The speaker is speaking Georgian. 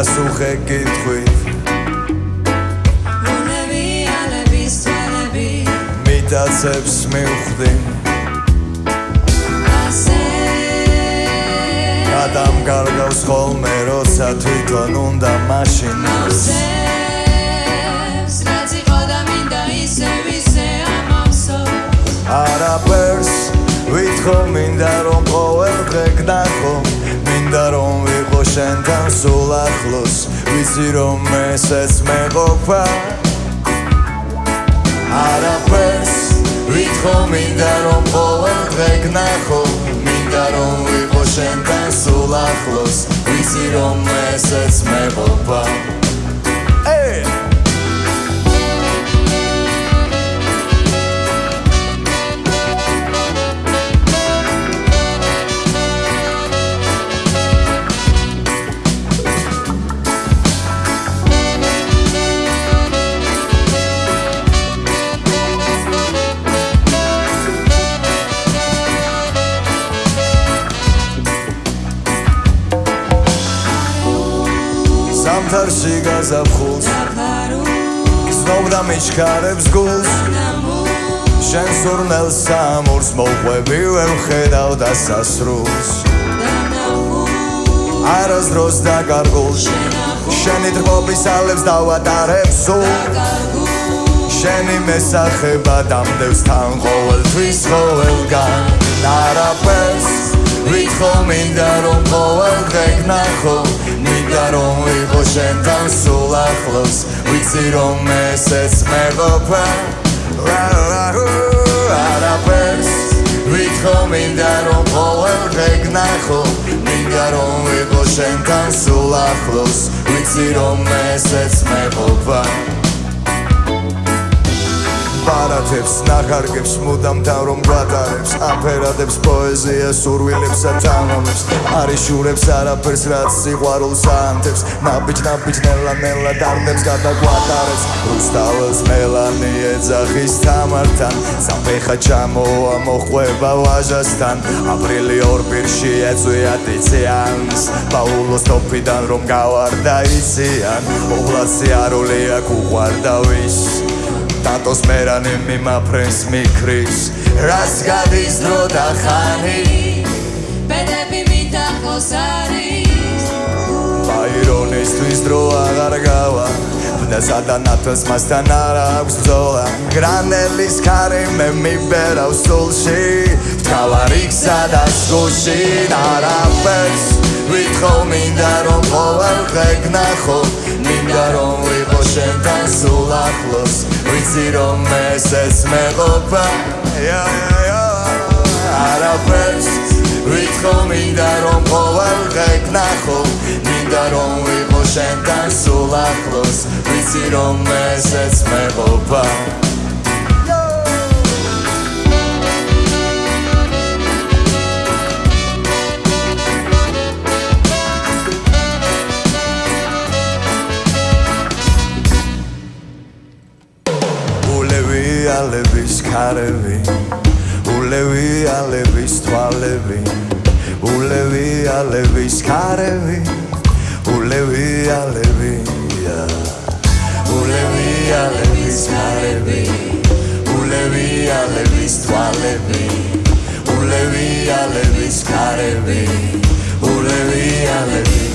პასუხე კითხვით მონები ალების თვალები მიტაცებს მივხვდი. ასე. ადამ გარგავს ხოლმე როცა თვითონ უნდა მაშინ. მოსებს რაც იყო და მინდა ისე ვისე ამავსო. არაფერს ვითხოვ შენთან სულ ახლოს ვიცი რომ ესეც მეყოფა არაფერს ვითხოვ მინდა რომ ყოველ დღე გნახო მინდა რომ ვიყო შენთან სულ ახლოს ვიცი რომ ესეც მეყოფა სამთარში გაზაფხულს. გზნობდა მიჩქარებს გულს. შენ სურნელს სამურს მოყვები ვერ ხედავ დასასრულს არასდროს დაკარგულს შენი დრობის ალებს დავატარებ სულ შენი მესახება დამდევს თან ყოველთვის ყოველგან არაფერს ვითხოვ მინდა რომ ყოველ შენთან სულ ახლოს ვიცი რომ ესეც მეყოფა არაფერს ვითხოვ მინდა რომ ყოველ დღე გნახო მინდა რომ ვიყო შენთან სულ ახლოს ვიცი რომ ესეც მეყოფა პარათებს ნახარგებს მუდამ თან რომ გვატარებს აფერადებს პოეზია სურვილებს და თამამებს არიშურებს არაფერს რაც სიყვარულს ანთებს. ნაბიჯ ნაბიჯ ნელა ნელა დარდებს გადაგვატარებს. რუსთაველს მელანი ეძახის თამართან საფეხა ჩამოა მოხვება ვაჟასთან. აპრილი ორ პირში ეწვია დიციანს პაულოს ტოფიდან რომ გავარდა იციან ობლაცი არულია კუყვარდა ვის ტატოს მერანი მიმაფრენს მიქრის. რას გადის დრო და ხანი? ბედები მითახოს არის. ბაირონისთვის დრო აღარ გავა. და სადანათოს მასთან არ აქვს ბრძოლა. გრანელის ქარი მე მიბერავ სულში. თავარი გზადას გუში არაფერს ვითხოვ მინდა რომ ყოველ დღე გნახო მინდა რომ ვიყო შენთან სულ ახლოს ვიცი რომ ესეც მეყოფა. არაფერს ვითხოვ მინდა რომ ყოველ დღე გნახო მინდა რომ ვიყო შენთან სულ ახლოს ვიცი რომ ესეც მეყოფა ალების ქარები ულევი ალების თვალები ულევი ალების ქარები ულევი ალები ულევი ალების ქარები ულევი ალების თვალები ულევი ალების ქარები ულევი ალების